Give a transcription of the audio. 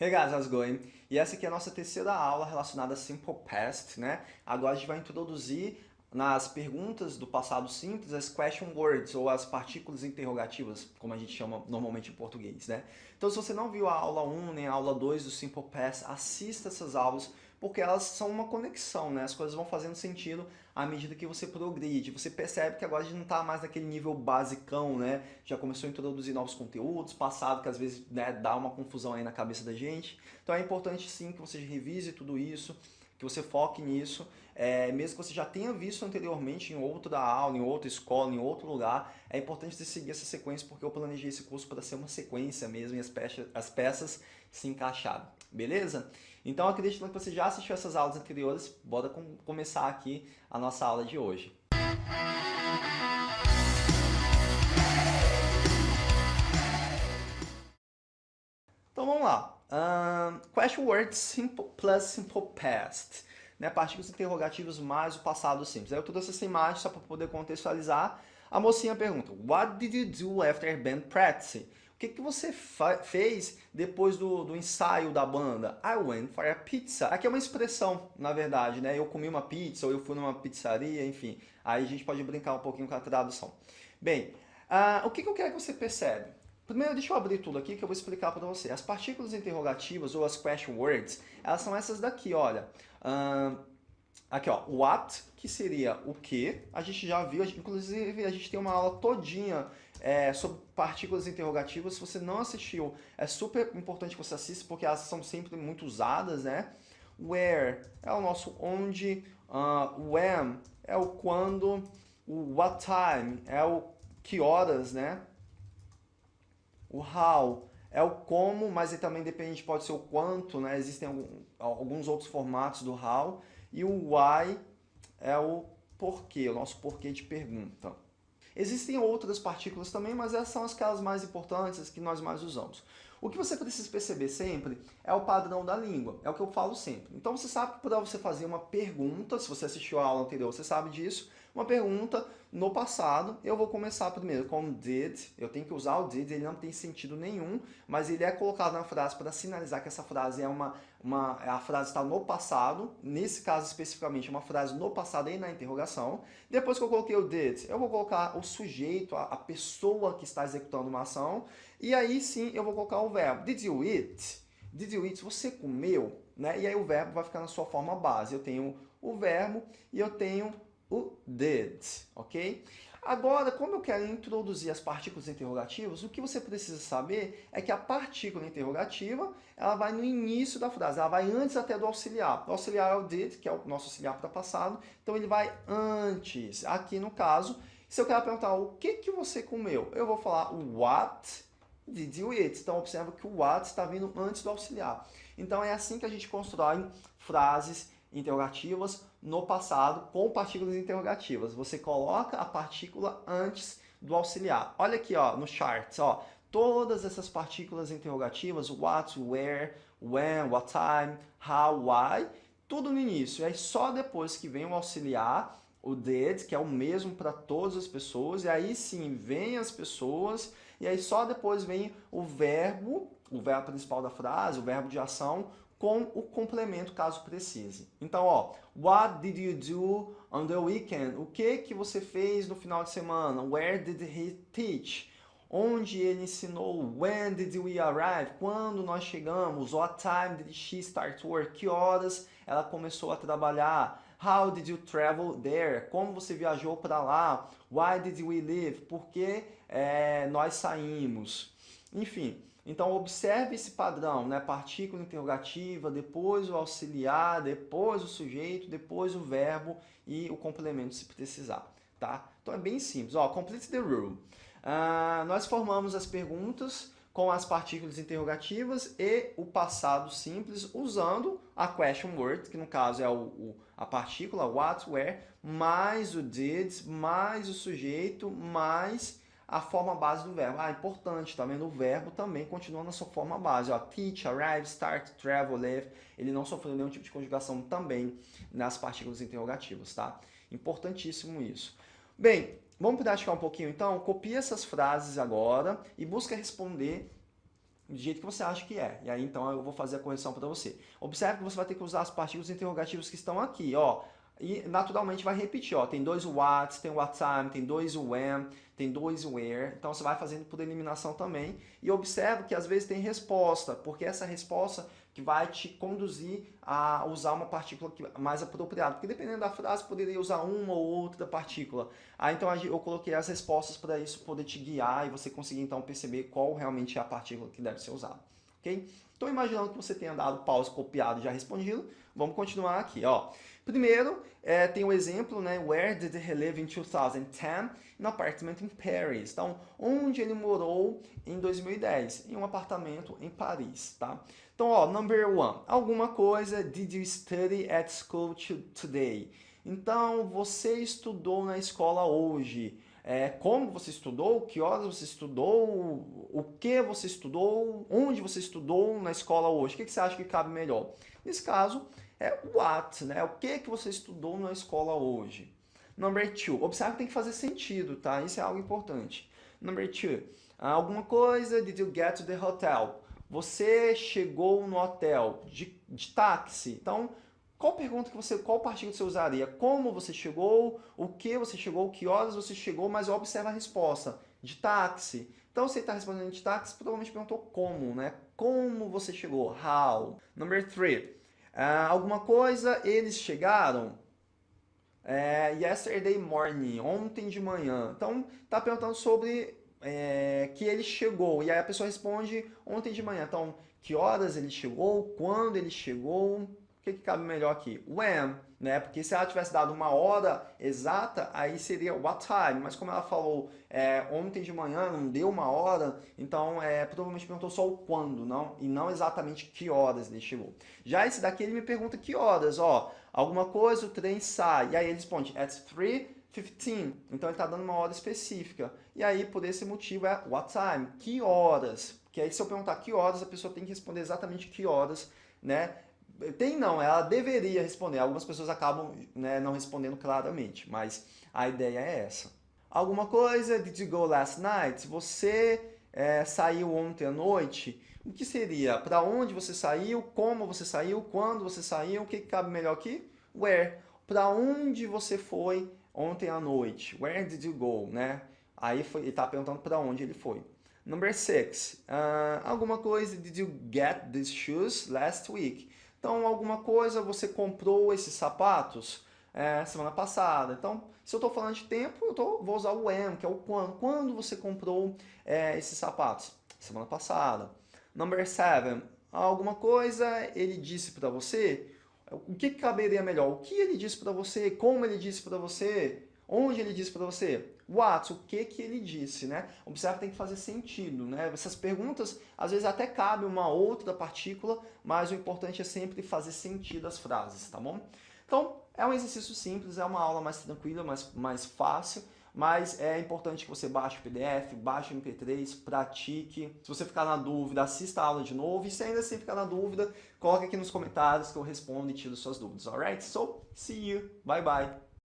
Hey guys, how's it going? E essa aqui é a nossa terceira aula relacionada a Simple Past, né? Agora a gente vai introduzir nas perguntas do passado simples as question words, ou as partículas interrogativas, como a gente chama normalmente em português, né? Então se você não viu a aula 1 nem a aula 2 do Simple Past, assista essas aulas, porque elas são uma conexão, né? As coisas vão fazendo sentido à medida que você progride. Você percebe que agora a gente não está mais naquele nível basicão, né? Já começou a introduzir novos conteúdos, passado que às vezes né, dá uma confusão aí na cabeça da gente. Então é importante sim que você revise tudo isso, que você foque nisso, é, mesmo que você já tenha visto anteriormente em outra aula, em outra escola, em outro lugar, é importante você seguir essa sequência porque eu planejei esse curso para ser uma sequência mesmo e as peças, as peças se encaixarem, beleza? Então acredito que você já assistiu essas aulas anteriores, bora com, começar aqui a nossa aula de hoje. Então vamos lá. Um, question words simple plus simple past. Né, partículas interrogativos mais o passado simples. Aí eu trouxe essa imagem só para poder contextualizar. A mocinha pergunta, What did you do after band practice? Que, que você fez depois do, do ensaio da banda? I went for a pizza. Aqui é uma expressão, na verdade, né? Eu comi uma pizza ou eu fui numa pizzaria, enfim. Aí a gente pode brincar um pouquinho com a tradução. Bem, uh, o que, que eu quero que você percebe? Primeiro, deixa eu abrir tudo aqui que eu vou explicar para você. As partículas interrogativas ou as question words, elas são essas daqui, olha. Uh, aqui, ó, what, que seria o que. A gente já viu, inclusive a gente tem uma aula todinha é, sobre partículas interrogativas. Se você não assistiu, é super importante que você assista, porque elas são sempre muito usadas, né? Where é o nosso onde, uh, when é o quando, o what time é o que horas, né? O how é o como, mas também depende, pode ser o quanto, né? Existem alguns outros formatos do how. E o why é o porquê, o nosso porquê de pergunta. Existem outras partículas também, mas essas são aquelas mais importantes, as que nós mais usamos. O que você precisa perceber sempre é o padrão da língua, é o que eu falo sempre. Então você sabe que para você fazer uma pergunta, se você assistiu a aula anterior, você sabe disso, uma pergunta no passado, eu vou começar primeiro com did, eu tenho que usar o did, ele não tem sentido nenhum, mas ele é colocado na frase para sinalizar que essa frase é uma, uma a frase está no passado, nesse caso especificamente uma frase no passado e na interrogação. Depois que eu coloquei o did, eu vou colocar o sujeito, a, a pessoa que está executando uma ação, e aí sim eu vou colocar o verbo. Did you eat? Did you eat? Você comeu? Né? E aí o verbo vai ficar na sua forma base. Eu tenho o verbo e eu tenho o did, ok? Agora, como eu quero introduzir as partículas interrogativas, o que você precisa saber é que a partícula interrogativa ela vai no início da frase, ela vai antes até do auxiliar. O auxiliar é o did, que é o nosso auxiliar para passado, então ele vai antes. Aqui no caso, se eu quero perguntar o que, que você comeu, eu vou falar what did you eat. Então observa que o what está vindo antes do auxiliar. Então é assim que a gente constrói frases interrogativas no passado com partículas interrogativas. Você coloca a partícula antes do auxiliar. Olha aqui ó, no charts, ó, todas essas partículas interrogativas, what, where, when, what time, how, why, tudo no início. E aí só depois que vem o auxiliar, o did, que é o mesmo para todas as pessoas, e aí sim vem as pessoas, e aí só depois vem o verbo, o verbo principal da frase, o verbo de ação, com o complemento caso precise. Então, ó, what did you do on the weekend? O que que você fez no final de semana? Where did he teach? Onde ele ensinou? When did we arrive? Quando nós chegamos? What time did she start work? Que horas ela começou a trabalhar? How did you travel there? Como você viajou para lá? Why did we leave? Por que é, nós saímos? Enfim, então observe esse padrão, né? Partícula interrogativa, depois o auxiliar, depois o sujeito, depois o verbo e o complemento se precisar, tá? Então é bem simples, ó, complete the rule. Uh, nós formamos as perguntas com as partículas interrogativas e o passado simples usando a question word, que no caso é o, o, a partícula what, where, mais o did, mais o sujeito, mais a forma base do verbo. Ah, importante, tá vendo? O verbo também continua na sua forma base. Ó, teach, arrive, start, travel, live. Ele não sofreu nenhum tipo de conjugação também nas partículas interrogativas, tá? Importantíssimo isso. Bem, vamos praticar um pouquinho então? Copia essas frases agora e busca responder do jeito que você acha que é. E aí, então, eu vou fazer a correção para você. Observe que você vai ter que usar as partículas interrogativas que estão aqui, ó. E naturalmente vai repetir, ó. Tem dois what, tem what time, tem dois when, tem dois where. Então você vai fazendo por eliminação também. E observe que às vezes tem resposta, porque essa resposta que vai te conduzir a usar uma partícula mais apropriada. Porque dependendo da frase, poderia usar uma ou outra partícula. Ah, então eu coloquei as respostas para isso poder te guiar e você conseguir então perceber qual realmente é a partícula que deve ser usada. Ok? Então imaginando que você tenha dado pause, copiado e já respondido, vamos continuar aqui. Ó. Primeiro, é, tem o exemplo, né? Where did he live in 2010? In apartment in Paris. Então, onde ele morou em 2010? Em um apartamento em Paris, tá? Então, ó, number one. Alguma coisa did you study at school today? Então, você estudou na escola hoje. É, como você estudou, que horas você estudou, o que você estudou, onde você estudou na escola hoje. O que, que você acha que cabe melhor? Nesse caso, é what, né? O que que você estudou na escola hoje? Number two, observe que tem que fazer sentido, tá? Isso é algo importante. Number two, alguma coisa, did you get to the hotel? Você chegou no hotel de, de táxi. Então, qual pergunta que você, qual partido você usaria? Como você chegou, o que você chegou, que horas você chegou, mas observa a resposta. De táxi. Então, se ele está respondendo de táxi, provavelmente perguntou como, né? Como você chegou? How? Number three. Uh, alguma coisa, eles chegaram é, yesterday morning, ontem de manhã. Então, está perguntando sobre é, que ele chegou. E aí a pessoa responde ontem de manhã. Então, que horas ele chegou, quando ele chegou, que, que cabe melhor aqui? When, né? Porque se ela tivesse dado uma hora exata, aí seria what time. Mas como ela falou é, ontem de manhã, não deu uma hora, então é, provavelmente perguntou só o quando, não? E não exatamente que horas ele chegou. Já esse daqui ele me pergunta que horas, ó. Alguma coisa, o trem sai. E aí ele responde at 3:15. Então ele está dando uma hora específica. E aí, por esse motivo, é what time? Que horas? Que aí, se eu perguntar que horas, a pessoa tem que responder exatamente que horas, né? Tem não, ela deveria responder. Algumas pessoas acabam né, não respondendo claramente, mas a ideia é essa. Alguma coisa, did you go last night? Você é, saiu ontem à noite? O que seria? Para onde você saiu? Como você saiu? Quando você saiu? O que, cabe melhor aqui? Where? Para onde você foi ontem à noite? Where did you go? Né? Aí foi, ele está perguntando para onde ele foi. Number six. Uh, alguma coisa, did you get these shoes last week? Então, alguma coisa, você comprou esses sapatos é, semana passada. Então, se eu estou falando de tempo, eu tô, vou usar o when, que é o quando. Quando você comprou é, esses sapatos? Semana passada. Number seven. Alguma coisa ele disse para você? O que, caberia melhor? O que ele disse para você? Como ele disse para você? Onde ele disse para você? What? O que que ele disse, né? Observe que tem que fazer sentido, né? Essas perguntas, às vezes até cabe uma outra partícula, mas o importante é sempre fazer sentido as frases, tá bom? Então, é um exercício simples, é uma aula mais tranquila, mais, mais fácil, mas é importante que você baixe o PDF, baixe o MP3, pratique. Se você ficar na dúvida, assista a aula de novo. E se ainda assim ficar na dúvida, coloque aqui nos comentários que eu respondo e tiro suas dúvidas, alright? So, see you. Bye, bye.